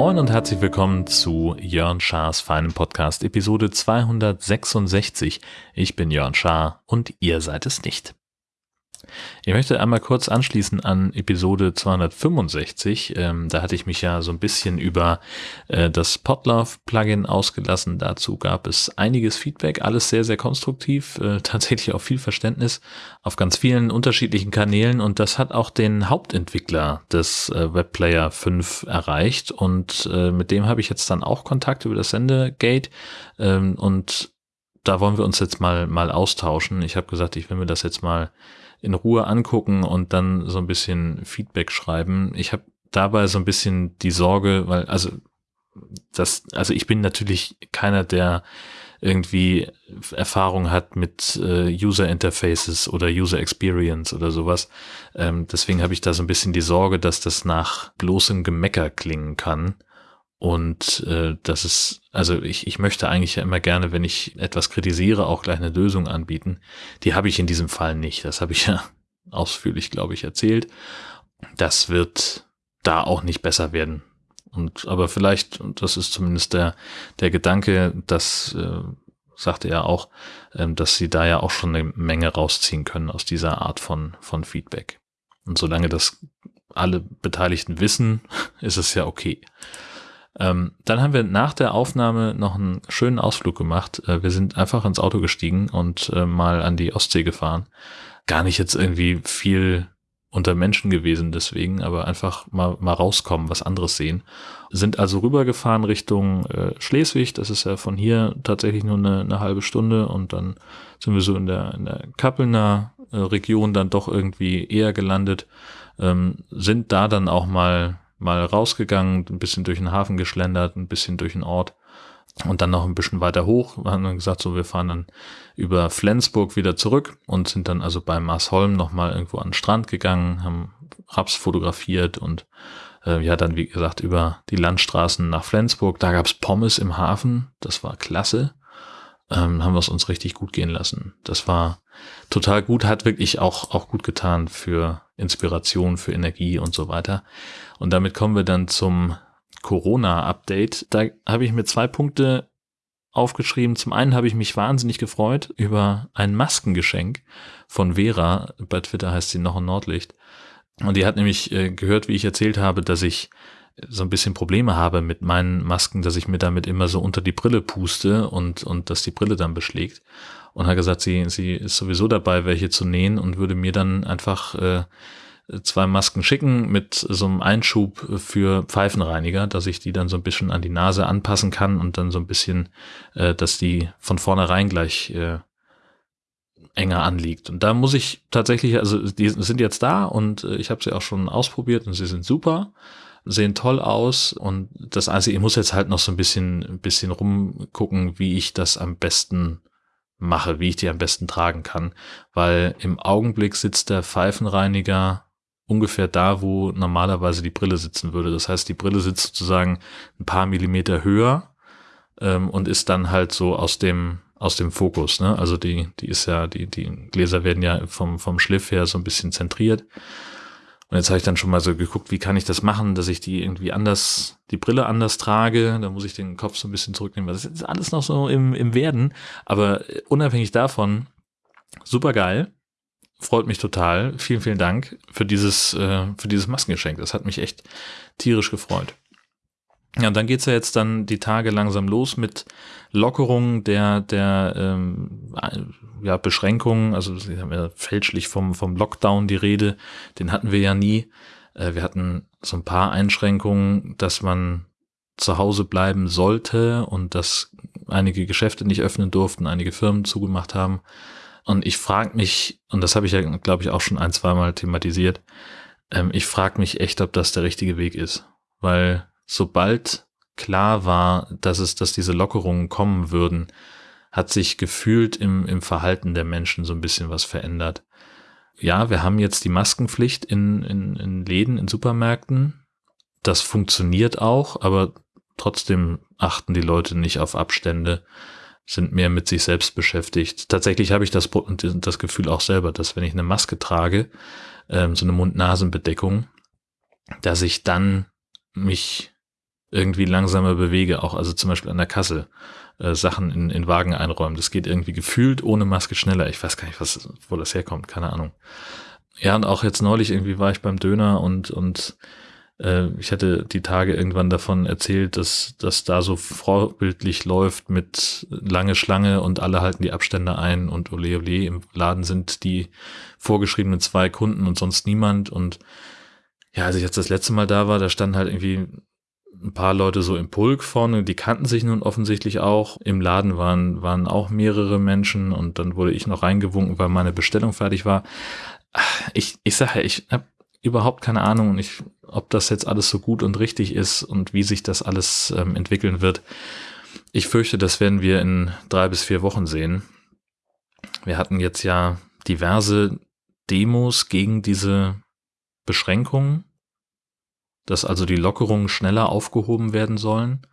Moin und herzlich willkommen zu Jörn Schars feinem Podcast Episode 266. Ich bin Jörn Schaar und ihr seid es nicht. Ich möchte einmal kurz anschließen an Episode 265. Ähm, da hatte ich mich ja so ein bisschen über äh, das Podlove-Plugin ausgelassen. Dazu gab es einiges Feedback, alles sehr, sehr konstruktiv, äh, tatsächlich auch viel Verständnis auf ganz vielen unterschiedlichen Kanälen und das hat auch den Hauptentwickler des äh, Webplayer 5 erreicht und äh, mit dem habe ich jetzt dann auch Kontakt über das Sendegate ähm, und da wollen wir uns jetzt mal mal austauschen. Ich habe gesagt, ich will mir das jetzt mal in Ruhe angucken und dann so ein bisschen Feedback schreiben. Ich habe dabei so ein bisschen die Sorge, weil, also das, also ich bin natürlich keiner, der irgendwie Erfahrung hat mit äh, User Interfaces oder User Experience oder sowas. Ähm, deswegen habe ich da so ein bisschen die Sorge, dass das nach bloßem Gemecker klingen kann. Und äh, das ist, also ich, ich möchte eigentlich ja immer gerne, wenn ich etwas kritisiere, auch gleich eine Lösung anbieten. Die habe ich in diesem Fall nicht. Das habe ich ja ausführlich, glaube ich, erzählt. Das wird da auch nicht besser werden. Und aber vielleicht, und das ist zumindest der, der Gedanke, das äh, sagte er auch, äh, dass sie da ja auch schon eine Menge rausziehen können aus dieser Art von, von Feedback. Und solange das alle Beteiligten wissen, ist es ja okay. Ähm, dann haben wir nach der Aufnahme noch einen schönen Ausflug gemacht. Äh, wir sind einfach ins Auto gestiegen und äh, mal an die Ostsee gefahren. Gar nicht jetzt irgendwie viel unter Menschen gewesen deswegen, aber einfach mal, mal rauskommen, was anderes sehen. Sind also rübergefahren Richtung äh, Schleswig, das ist ja von hier tatsächlich nur eine, eine halbe Stunde und dann sind wir so in der, in der Kappelner äh, Region dann doch irgendwie eher gelandet, ähm, sind da dann auch mal mal rausgegangen, ein bisschen durch den Hafen geschlendert, ein bisschen durch den Ort und dann noch ein bisschen weiter hoch. Wir haben dann gesagt, so wir fahren dann über Flensburg wieder zurück und sind dann also bei Marsholm nochmal irgendwo an den Strand gegangen, haben Raps fotografiert und äh, ja, dann wie gesagt über die Landstraßen nach Flensburg. Da gab's Pommes im Hafen, das war klasse. Ähm, haben wir es uns richtig gut gehen lassen. Das war total gut, hat wirklich auch, auch gut getan für Inspiration, für Energie und so weiter. Und damit kommen wir dann zum Corona-Update. Da habe ich mir zwei Punkte aufgeschrieben. Zum einen habe ich mich wahnsinnig gefreut über ein Maskengeschenk von Vera. Bei Twitter heißt sie noch ein Nordlicht. Und die hat nämlich äh, gehört, wie ich erzählt habe, dass ich so ein bisschen Probleme habe mit meinen Masken, dass ich mir damit immer so unter die Brille puste und, und dass die Brille dann beschlägt und hat gesagt, sie, sie ist sowieso dabei, welche zu nähen und würde mir dann einfach äh, zwei Masken schicken mit so einem Einschub für Pfeifenreiniger, dass ich die dann so ein bisschen an die Nase anpassen kann und dann so ein bisschen, äh, dass die von vornherein gleich äh, enger anliegt. Und da muss ich tatsächlich, also die sind jetzt da und äh, ich habe sie auch schon ausprobiert und sie sind super, sehen toll aus und das Einzige, ich muss jetzt halt noch so ein bisschen, ein bisschen rumgucken, wie ich das am besten mache, wie ich die am besten tragen kann, weil im Augenblick sitzt der Pfeifenreiniger ungefähr da, wo normalerweise die Brille sitzen würde. Das heißt, die Brille sitzt sozusagen ein paar Millimeter höher ähm, und ist dann halt so aus dem aus dem Fokus. Ne? Also die die ist ja die die Gläser werden ja vom vom Schliff her so ein bisschen zentriert und jetzt habe ich dann schon mal so geguckt, wie kann ich das machen, dass ich die irgendwie anders, die Brille anders trage. Da muss ich den Kopf so ein bisschen zurücknehmen. Das ist alles noch so im, im Werden. Aber unabhängig davon, super geil. Freut mich total. Vielen, vielen Dank für dieses, äh, für dieses Maskengeschenk. Das hat mich echt tierisch gefreut. Ja, und dann geht's ja jetzt dann die Tage langsam los mit Lockerungen der, der ähm, ja, Beschränkungen. Also Sie haben ja fälschlich vom, vom Lockdown die Rede. Den hatten wir ja nie. Äh, wir hatten so ein paar Einschränkungen, dass man zu Hause bleiben sollte und dass einige Geschäfte nicht öffnen durften, einige Firmen zugemacht haben. Und ich frage mich, und das habe ich ja, glaube ich, auch schon ein, zwei Mal thematisiert, ähm, ich frage mich echt, ob das der richtige Weg ist. Weil sobald klar war, dass es, dass diese Lockerungen kommen würden, hat sich gefühlt im, im Verhalten der Menschen so ein bisschen was verändert. Ja, wir haben jetzt die Maskenpflicht in, in, in Läden, in Supermärkten. Das funktioniert auch, aber trotzdem achten die Leute nicht auf Abstände. sind mehr mit sich selbst beschäftigt. Tatsächlich habe ich das, das Gefühl auch selber, dass wenn ich eine Maske trage, ähm, so eine Mund-Nasen-Bedeckung, dass ich dann mich irgendwie langsamer bewege, auch also zum Beispiel an der Kasse äh, Sachen in, in Wagen einräumen. Das geht irgendwie gefühlt ohne Maske schneller. Ich weiß gar nicht, was, wo das herkommt, keine Ahnung. Ja, und auch jetzt neulich irgendwie war ich beim Döner und, und äh, ich hatte die Tage irgendwann davon erzählt, dass das da so vorbildlich läuft mit lange Schlange und alle halten die Abstände ein und ole ole im Laden sind die vorgeschriebenen zwei Kunden und sonst niemand und ja, als ich jetzt das letzte Mal da war, da standen halt irgendwie ein paar Leute so im Pulk vorne, die kannten sich nun offensichtlich auch. Im Laden waren, waren auch mehrere Menschen und dann wurde ich noch reingewunken, weil meine Bestellung fertig war. Ich, ich sage, ich habe überhaupt keine Ahnung, ich, ob das jetzt alles so gut und richtig ist und wie sich das alles ähm, entwickeln wird. Ich fürchte, das werden wir in drei bis vier Wochen sehen. Wir hatten jetzt ja diverse Demos gegen diese Beschränkungen dass also die Lockerungen schneller aufgehoben werden sollen,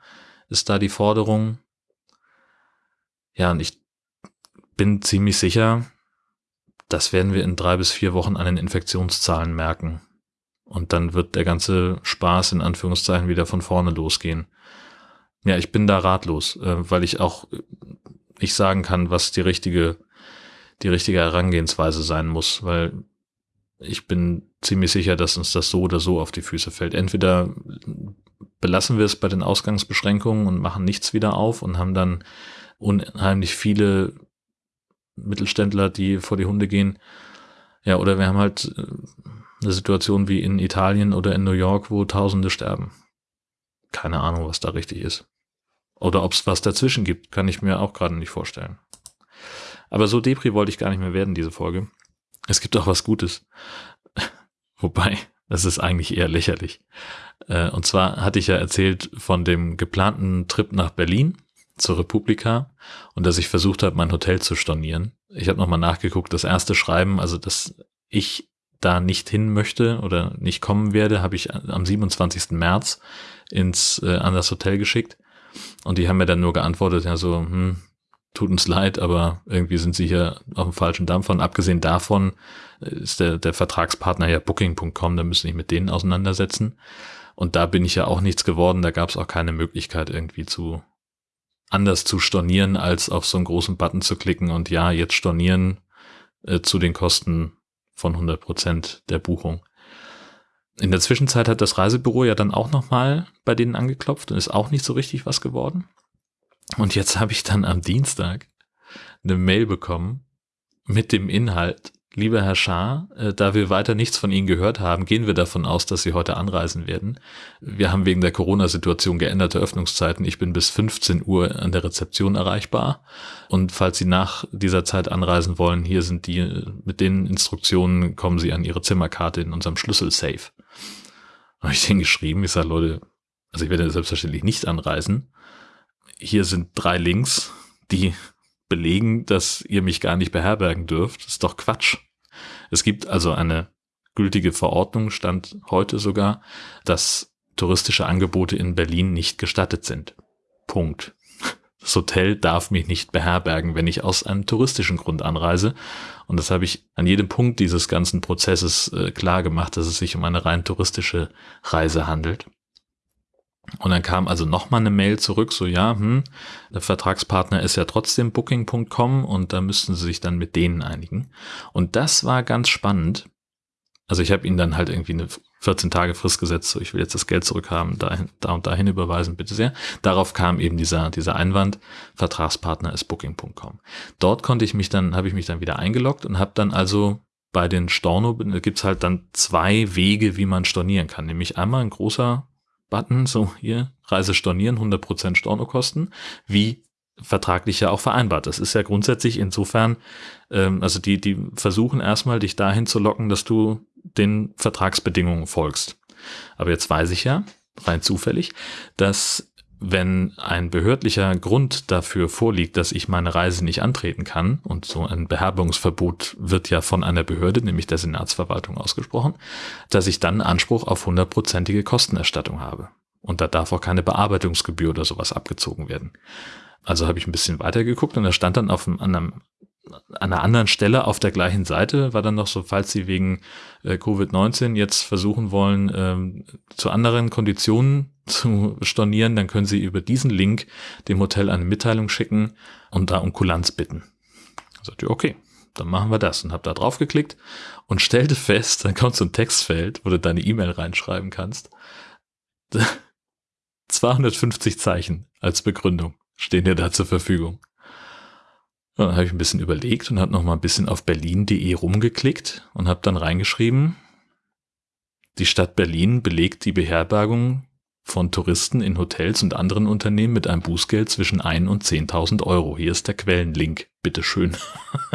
ist da die Forderung. Ja, und ich bin ziemlich sicher, das werden wir in drei bis vier Wochen an den Infektionszahlen merken. Und dann wird der ganze Spaß in Anführungszeichen wieder von vorne losgehen. Ja, ich bin da ratlos, äh, weil ich auch nicht sagen kann, was die richtige, die richtige Herangehensweise sein muss, weil ich bin ziemlich sicher, dass uns das so oder so auf die Füße fällt. Entweder belassen wir es bei den Ausgangsbeschränkungen und machen nichts wieder auf und haben dann unheimlich viele Mittelständler, die vor die Hunde gehen. Ja, oder wir haben halt äh, eine Situation wie in Italien oder in New York, wo Tausende sterben. Keine Ahnung, was da richtig ist. Oder ob es was dazwischen gibt, kann ich mir auch gerade nicht vorstellen. Aber so Depri wollte ich gar nicht mehr werden, diese Folge. Es gibt auch was Gutes. Wobei, das ist eigentlich eher lächerlich. Äh, und zwar hatte ich ja erzählt von dem geplanten Trip nach Berlin zur Republika und dass ich versucht habe, mein Hotel zu stornieren. Ich habe nochmal nachgeguckt, das erste Schreiben, also dass ich da nicht hin möchte oder nicht kommen werde, habe ich am 27. März ins äh, an das Hotel geschickt und die haben mir dann nur geantwortet, ja so, hm, tut uns leid, aber irgendwie sind sie hier auf dem falschen Dampfer. Und abgesehen davon äh, ist der, der Vertragspartner ja Booking.com, da müssen ich mit denen auseinandersetzen. Und da bin ich ja auch nichts geworden, da gab es auch keine Möglichkeit irgendwie zu anders zu stornieren, als auf so einen großen Button zu klicken und ja, jetzt stornieren äh, zu den Kosten von 100 Prozent der Buchung. In der Zwischenzeit hat das Reisebüro ja dann auch nochmal bei denen angeklopft und ist auch nicht so richtig was geworden. Und jetzt habe ich dann am Dienstag eine Mail bekommen mit dem Inhalt, lieber Herr Schaar, äh, da wir weiter nichts von Ihnen gehört haben, gehen wir davon aus, dass Sie heute anreisen werden. Wir haben wegen der Corona-Situation geänderte Öffnungszeiten. Ich bin bis 15 Uhr an der Rezeption erreichbar. Und falls Sie nach dieser Zeit anreisen wollen, hier sind die, mit den Instruktionen kommen Sie an Ihre Zimmerkarte in unserem Schlüssel-Safe. Habe ich denen geschrieben, ich sage, Leute, also ich werde selbstverständlich nicht anreisen hier sind drei Links, die belegen, dass ihr mich gar nicht beherbergen dürft. Das ist doch Quatsch. Es gibt also eine gültige Verordnung, stand heute sogar, dass touristische Angebote in Berlin nicht gestattet sind. Punkt. Das Hotel darf mich nicht beherbergen, wenn ich aus einem touristischen Grund anreise. Und das habe ich an jedem Punkt dieses ganzen Prozesses äh, klar gemacht, dass es sich um eine rein touristische Reise handelt. Und dann kam also nochmal eine Mail zurück, so ja, hm, der Vertragspartner ist ja trotzdem Booking.com und da müssten sie sich dann mit denen einigen. Und das war ganz spannend. Also ich habe ihnen dann halt irgendwie eine 14 Tage Frist gesetzt, so ich will jetzt das Geld zurückhaben, dahin, da und dahin überweisen, bitte sehr. Darauf kam eben dieser, dieser Einwand, Vertragspartner ist Booking.com. Dort konnte ich mich dann, habe ich mich dann wieder eingeloggt und habe dann also bei den Storno, gibt's halt dann zwei Wege, wie man stornieren kann. Nämlich einmal ein großer Button, so hier, Reise stornieren, 100% Stornokosten, wie vertraglich ja auch vereinbart. Das ist ja grundsätzlich insofern, ähm, also die, die versuchen erstmal dich dahin zu locken, dass du den Vertragsbedingungen folgst. Aber jetzt weiß ich ja, rein zufällig, dass wenn ein behördlicher Grund dafür vorliegt, dass ich meine Reise nicht antreten kann, und so ein Beherbergungsverbot wird ja von einer Behörde, nämlich der Senatsverwaltung, ausgesprochen, dass ich dann Anspruch auf hundertprozentige Kostenerstattung habe. Und da darf auch keine Bearbeitungsgebühr oder sowas abgezogen werden. Also habe ich ein bisschen weiter geguckt und da stand dann auf einem, an einer anderen Stelle auf der gleichen Seite, war dann noch so, falls Sie wegen äh, Covid-19 jetzt versuchen wollen, ähm, zu anderen Konditionen zu stornieren, dann können Sie über diesen Link dem Hotel eine Mitteilung schicken und da um Kulanz bitten. Da sagte ich, okay, dann machen wir das und habe da drauf geklickt und stellte fest, dann kommt so ein Textfeld, wo du deine E-Mail reinschreiben kannst. 250 Zeichen als Begründung stehen dir da zur Verfügung. Und dann habe ich ein bisschen überlegt und habe noch mal ein bisschen auf berlin.de rumgeklickt und habe dann reingeschrieben, die Stadt Berlin belegt die Beherbergung von Touristen in Hotels und anderen Unternehmen mit einem Bußgeld zwischen 1 und 10.000 Euro. Hier ist der Quellenlink. Bitteschön.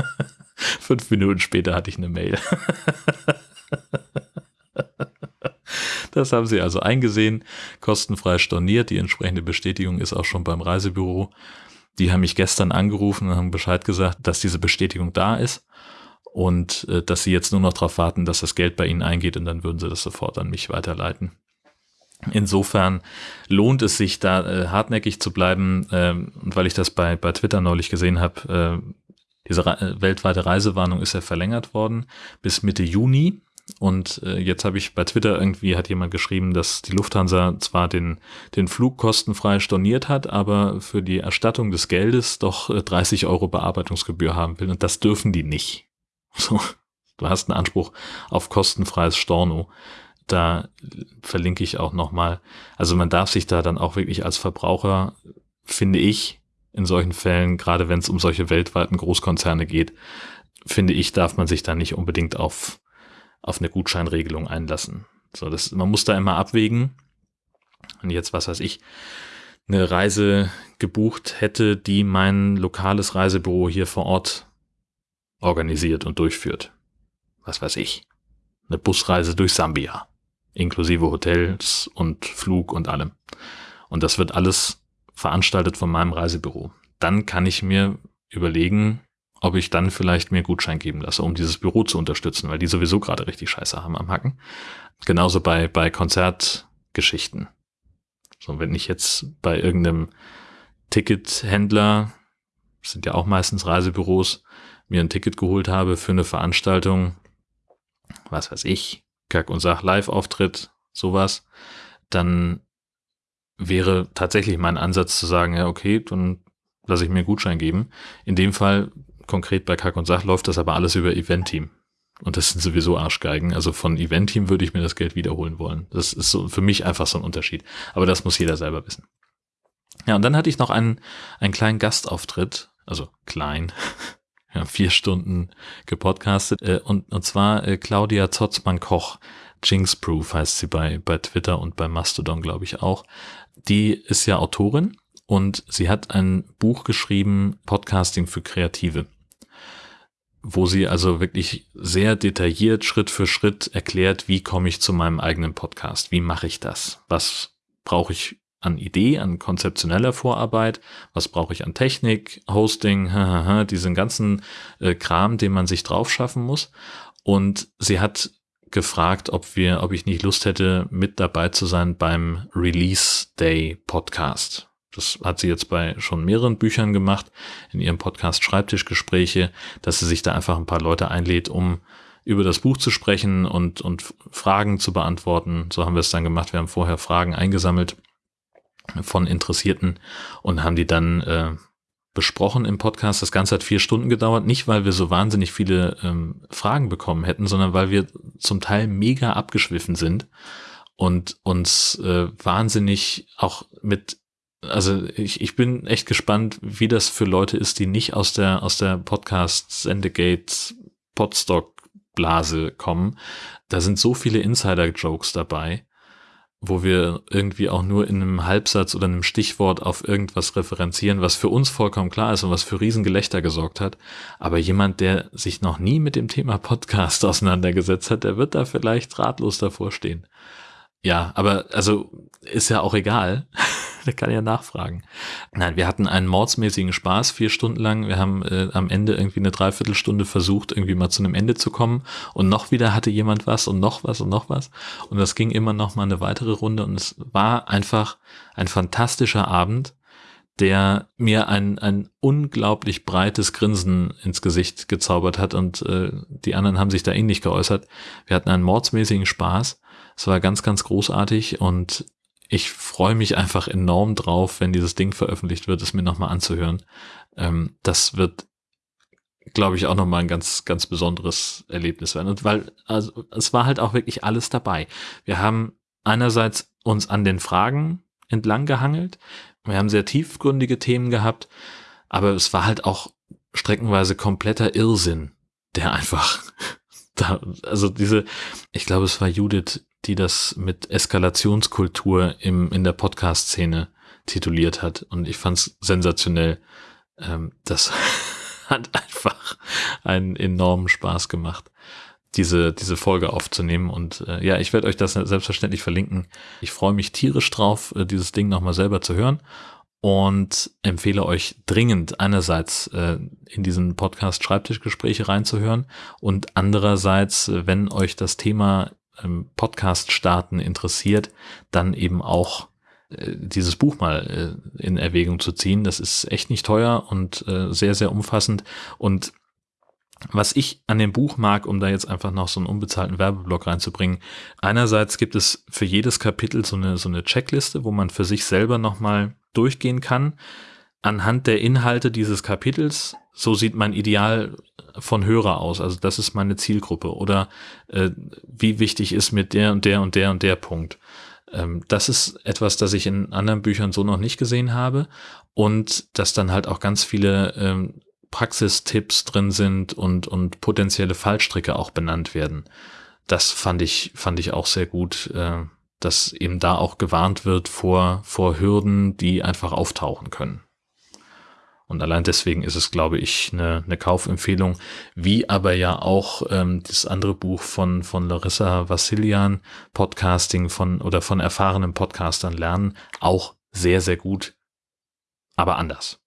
Fünf Minuten später hatte ich eine Mail. das haben sie also eingesehen, kostenfrei storniert. Die entsprechende Bestätigung ist auch schon beim Reisebüro. Die haben mich gestern angerufen und haben Bescheid gesagt, dass diese Bestätigung da ist und äh, dass sie jetzt nur noch darauf warten, dass das Geld bei ihnen eingeht und dann würden sie das sofort an mich weiterleiten. Insofern lohnt es sich da äh, hartnäckig zu bleiben ähm, und weil ich das bei, bei Twitter neulich gesehen habe, äh, diese Re weltweite Reisewarnung ist ja verlängert worden bis Mitte Juni. Und äh, jetzt habe ich bei Twitter irgendwie hat jemand geschrieben, dass die Lufthansa zwar den, den Flug kostenfrei storniert hat, aber für die Erstattung des Geldes doch äh, 30 Euro Bearbeitungsgebühr haben will. Und das dürfen die nicht. So, du hast einen Anspruch auf kostenfreies Storno. Da verlinke ich auch nochmal. Also man darf sich da dann auch wirklich als Verbraucher, finde ich, in solchen Fällen, gerade wenn es um solche weltweiten Großkonzerne geht, finde ich, darf man sich da nicht unbedingt auf, auf eine Gutscheinregelung einlassen. So, das, man muss da immer abwägen. Und jetzt, was weiß ich, eine Reise gebucht hätte, die mein lokales Reisebüro hier vor Ort organisiert und durchführt. Was weiß ich. Eine Busreise durch Sambia. Inklusive Hotels und Flug und allem. Und das wird alles veranstaltet von meinem Reisebüro. Dann kann ich mir überlegen, ob ich dann vielleicht mir Gutschein geben lasse, um dieses Büro zu unterstützen, weil die sowieso gerade richtig Scheiße haben am Hacken. Genauso bei, bei Konzertgeschichten. So, wenn ich jetzt bei irgendeinem Tickethändler, sind ja auch meistens Reisebüros, mir ein Ticket geholt habe für eine Veranstaltung, was weiß ich, Kack und Sach Live-Auftritt, sowas, dann wäre tatsächlich mein Ansatz zu sagen, ja, okay, dann lasse ich mir einen Gutschein geben. In dem Fall, konkret bei Kack und Sach, läuft das aber alles über Event-Team. Und das sind sowieso Arschgeigen. Also von Event-Team würde ich mir das Geld wiederholen wollen. Das ist so für mich einfach so ein Unterschied. Aber das muss jeder selber wissen. Ja, und dann hatte ich noch einen, einen kleinen Gastauftritt, also klein, ja, vier Stunden gepodcastet, äh, und, und zwar äh, Claudia Zotzmann-Koch, Jinx-Proof heißt sie bei, bei Twitter und bei Mastodon, glaube ich auch. Die ist ja Autorin und sie hat ein Buch geschrieben, Podcasting für Kreative, wo sie also wirklich sehr detailliert Schritt für Schritt erklärt, wie komme ich zu meinem eigenen Podcast, wie mache ich das, was brauche ich an Idee, an konzeptioneller Vorarbeit, was brauche ich an Technik, Hosting, diesen ganzen äh, Kram, den man sich drauf schaffen muss. Und sie hat gefragt, ob wir, ob ich nicht Lust hätte, mit dabei zu sein beim Release Day Podcast. Das hat sie jetzt bei schon mehreren Büchern gemacht, in ihrem Podcast Schreibtischgespräche, dass sie sich da einfach ein paar Leute einlädt, um über das Buch zu sprechen und, und Fragen zu beantworten. So haben wir es dann gemacht. Wir haben vorher Fragen eingesammelt von Interessierten und haben die dann äh, besprochen im Podcast. Das Ganze hat vier Stunden gedauert, nicht weil wir so wahnsinnig viele ähm, Fragen bekommen hätten, sondern weil wir zum Teil mega abgeschwiffen sind und uns äh, wahnsinnig auch mit also ich, ich bin echt gespannt, wie das für Leute ist, die nicht aus der aus der Podcast Sendegate Podstock Blase kommen. Da sind so viele Insider Jokes dabei wo wir irgendwie auch nur in einem Halbsatz oder einem Stichwort auf irgendwas referenzieren, was für uns vollkommen klar ist und was für Riesengelächter gesorgt hat. Aber jemand, der sich noch nie mit dem Thema Podcast auseinandergesetzt hat, der wird da vielleicht ratlos davor stehen. Ja, aber also ist ja auch egal. der kann ja nachfragen. Nein, wir hatten einen mordsmäßigen Spaß, vier Stunden lang. Wir haben äh, am Ende irgendwie eine Dreiviertelstunde versucht, irgendwie mal zu einem Ende zu kommen. Und noch wieder hatte jemand was und noch was und noch was. Und das ging immer noch mal eine weitere Runde. Und es war einfach ein fantastischer Abend, der mir ein, ein unglaublich breites Grinsen ins Gesicht gezaubert hat und äh, die anderen haben sich da ähnlich geäußert. Wir hatten einen mordsmäßigen Spaß. Es war ganz, ganz großartig und ich freue mich einfach enorm drauf, wenn dieses Ding veröffentlicht wird, es mir nochmal anzuhören. Ähm, das wird, glaube ich, auch nochmal ein ganz, ganz besonderes Erlebnis werden. Und weil, also es war halt auch wirklich alles dabei. Wir haben einerseits uns an den Fragen entlang gehangelt. Wir haben sehr tiefgründige Themen gehabt, aber es war halt auch streckenweise kompletter Irrsinn, der einfach da, also diese, ich glaube, es war Judith, die das mit Eskalationskultur im, in der Podcast-Szene tituliert hat. Und ich fand es sensationell. Ähm, das hat einfach einen enormen Spaß gemacht, diese, diese Folge aufzunehmen. Und äh, ja, ich werde euch das selbstverständlich verlinken. Ich freue mich tierisch drauf, äh, dieses Ding nochmal selber zu hören und empfehle euch dringend einerseits äh, in diesen Podcast Schreibtischgespräche reinzuhören und andererseits, äh, wenn euch das Thema ähm, Podcast starten interessiert, dann eben auch äh, dieses Buch mal äh, in Erwägung zu ziehen. Das ist echt nicht teuer und äh, sehr, sehr umfassend und was ich an dem Buch mag, um da jetzt einfach noch so einen unbezahlten Werbeblock reinzubringen, einerseits gibt es für jedes Kapitel so eine, so eine Checkliste, wo man für sich selber nochmal durchgehen kann. Anhand der Inhalte dieses Kapitels, so sieht mein Ideal von Hörer aus. Also das ist meine Zielgruppe. Oder äh, wie wichtig ist mir der und der und der und der Punkt. Ähm, das ist etwas, das ich in anderen Büchern so noch nicht gesehen habe. Und dass dann halt auch ganz viele ähm, Praxistipps drin sind und, und potenzielle Fallstricke auch benannt werden. Das fand ich, fand ich auch sehr gut. Äh, dass eben da auch gewarnt wird vor, vor Hürden, die einfach auftauchen können. Und allein deswegen ist es, glaube ich, eine, eine Kaufempfehlung, wie aber ja auch ähm, das andere Buch von, von Larissa Vassilian, Podcasting von oder von erfahrenen Podcastern lernen, auch sehr, sehr gut, aber anders.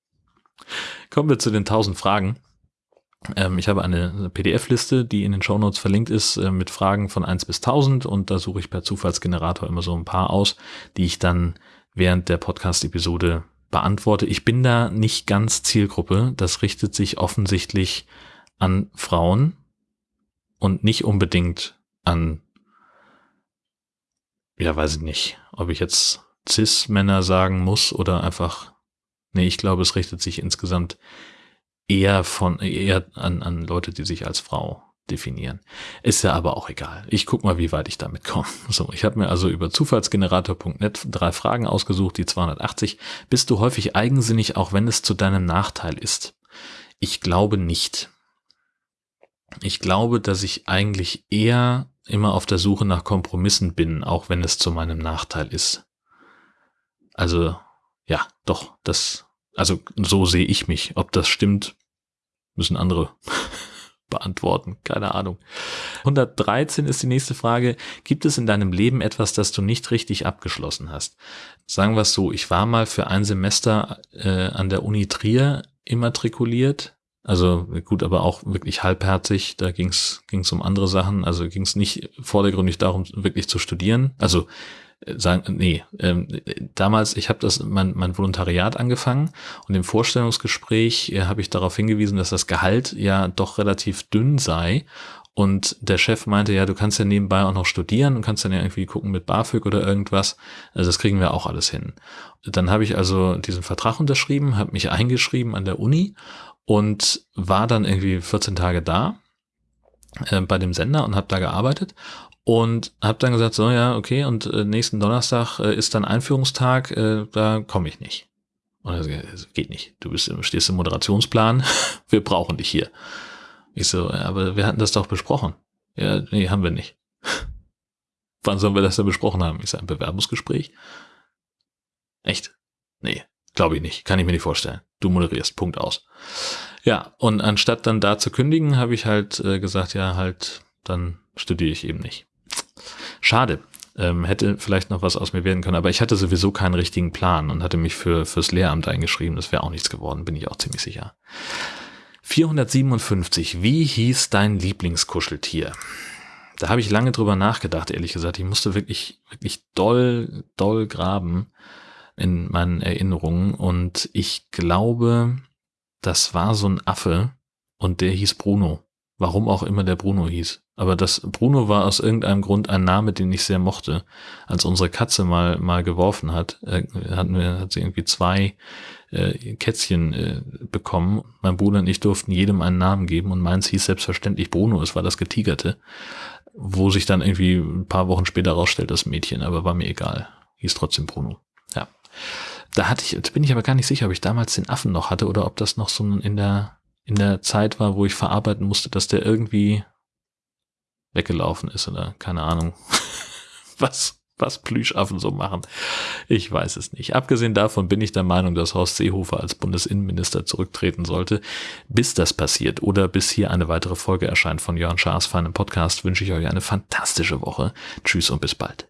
Kommen wir zu den 1000 Fragen. Ähm, ich habe eine PDF-Liste, die in den Shownotes verlinkt ist, äh, mit Fragen von 1 bis 1000 und da suche ich per Zufallsgenerator immer so ein paar aus, die ich dann während der Podcast-Episode beantworte. Ich bin da nicht ganz Zielgruppe. Das richtet sich offensichtlich an Frauen und nicht unbedingt an, ja, weiß ich nicht, ob ich jetzt Cis-Männer sagen muss oder einfach, nee, ich glaube, es richtet sich insgesamt eher von eher an, an Leute, die sich als Frau definieren. Ist ja aber auch egal. Ich guck mal, wie weit ich damit komme. So, ich habe mir also über zufallsgenerator.net drei Fragen ausgesucht, die 280. Bist du häufig eigensinnig, auch wenn es zu deinem Nachteil ist? Ich glaube nicht. Ich glaube, dass ich eigentlich eher immer auf der Suche nach Kompromissen bin, auch wenn es zu meinem Nachteil ist. Also, ja, doch, das also so sehe ich mich. Ob das stimmt, müssen andere beantworten. Keine Ahnung. 113 ist die nächste Frage. Gibt es in deinem Leben etwas, das du nicht richtig abgeschlossen hast? Sagen wir es so, ich war mal für ein Semester äh, an der Uni Trier immatrikuliert. Also gut, aber auch wirklich halbherzig. Da ging es um andere Sachen. Also ging es nicht vordergründig darum, wirklich zu studieren. Also sagen, nee, ähm, damals, ich habe das mein, mein Volontariat angefangen und im Vorstellungsgespräch äh, habe ich darauf hingewiesen, dass das Gehalt ja doch relativ dünn sei und der Chef meinte, ja, du kannst ja nebenbei auch noch studieren und kannst dann ja irgendwie gucken mit BAföG oder irgendwas. Also das kriegen wir auch alles hin. Dann habe ich also diesen Vertrag unterschrieben, habe mich eingeschrieben an der Uni und war dann irgendwie 14 Tage da äh, bei dem Sender und habe da gearbeitet und habe dann gesagt, so ja, okay, und äh, nächsten Donnerstag äh, ist dann Einführungstag, äh, da komme ich nicht. Und er sagt, geht nicht. Du bist, stehst im Moderationsplan, wir brauchen dich hier. Ich so, aber wir hatten das doch besprochen. Ja, nee, haben wir nicht. Wann sollen wir das denn besprochen haben? Ich sage, ein Bewerbungsgespräch? Echt? Nee, glaube ich nicht. Kann ich mir nicht vorstellen. Du moderierst, Punkt aus. Ja, und anstatt dann da zu kündigen, habe ich halt äh, gesagt, ja, halt, dann studiere ich eben nicht. Schade. Ähm, hätte vielleicht noch was aus mir werden können, aber ich hatte sowieso keinen richtigen Plan und hatte mich für fürs Lehramt eingeschrieben. Das wäre auch nichts geworden, bin ich auch ziemlich sicher. 457. Wie hieß dein Lieblingskuscheltier? Da habe ich lange drüber nachgedacht, ehrlich gesagt. Ich musste wirklich, wirklich doll, doll graben. In meinen Erinnerungen. Und ich glaube, das war so ein Affe und der hieß Bruno. Warum auch immer der Bruno hieß. Aber das Bruno war aus irgendeinem Grund ein Name, den ich sehr mochte. Als unsere Katze mal, mal geworfen hat, äh, hatten wir, hat sie irgendwie zwei äh, Kätzchen äh, bekommen. Mein Bruder und ich durften jedem einen Namen geben und meins hieß selbstverständlich Bruno. Es war das Getigerte. Wo sich dann irgendwie ein paar Wochen später rausstellt, das Mädchen, aber war mir egal. Hieß trotzdem Bruno. Ja. Da hatte ich, bin ich aber gar nicht sicher, ob ich damals den Affen noch hatte oder ob das noch so in der in der Zeit war, wo ich verarbeiten musste, dass der irgendwie weggelaufen ist oder keine Ahnung, was, was Plüschaffen so machen. Ich weiß es nicht. Abgesehen davon bin ich der Meinung, dass Horst Seehofer als Bundesinnenminister zurücktreten sollte. Bis das passiert oder bis hier eine weitere Folge erscheint von Jörn Schaas feinem Podcast, wünsche ich euch eine fantastische Woche. Tschüss und bis bald.